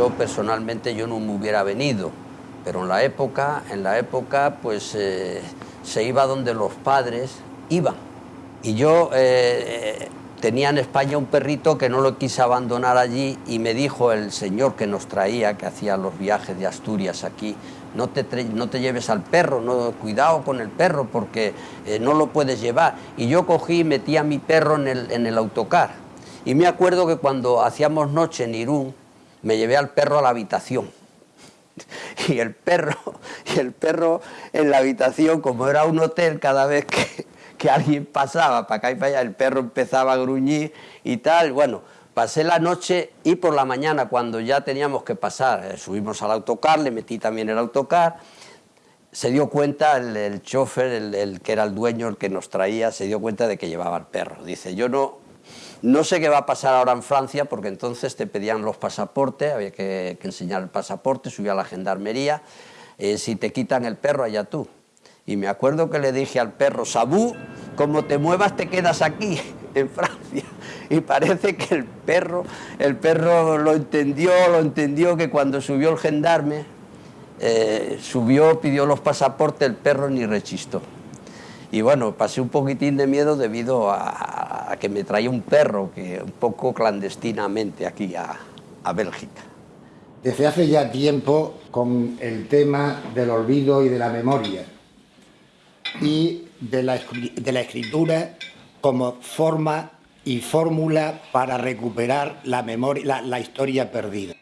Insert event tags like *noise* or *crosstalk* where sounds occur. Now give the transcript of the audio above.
yo personalmente yo no me hubiera venido, pero en la época, en la época pues eh, se iba donde los padres iban. Y yo eh, tenía en España un perrito que no lo quise abandonar allí y me dijo el señor que nos traía, que hacía los viajes de Asturias aquí, no te, no te lleves al perro, no, cuidado con el perro porque eh, no lo puedes llevar. Y yo cogí y metí a mi perro en el, en el autocar. Y me acuerdo que cuando hacíamos noche en Irún, me llevé al perro a la habitación. Y el perro, y el perro en la habitación, como era un hotel, cada vez que, que alguien pasaba para acá y para allá, el perro empezaba a gruñir y tal. Bueno, pasé la noche y por la mañana, cuando ya teníamos que pasar, eh, subimos al autocar, le metí también el autocar, se dio cuenta el, el chofer, el, el, que era el dueño, el que nos traía, se dio cuenta de que llevaba el perro. Dice, yo no, no sé qué va a pasar ahora en Francia, porque entonces te pedían los pasaportes, había que, enseñar el pasaporte, subía a la gendarmería, eh, si te quitan el perro, allá tú. Y me acuerdo que le dije al perro, Sabú, como te muevas te quedas aquí, *laughs* en Francia. Y parece que el perro, el perro lo entendió, lo entendió que cuando subió el gendarme, eh, subió, pidió los pasaportes, el perro ni rechistó. Y bueno, pasé un poquitín de miedo debido a que me traía un perro que un poco clandestinamente aquí a, a Bélgica. Desde hace ya tiempo con el tema del olvido y de la memoria y de la, de la escritura como forma y fórmula para recuperar la, memoria, la, la historia perdida.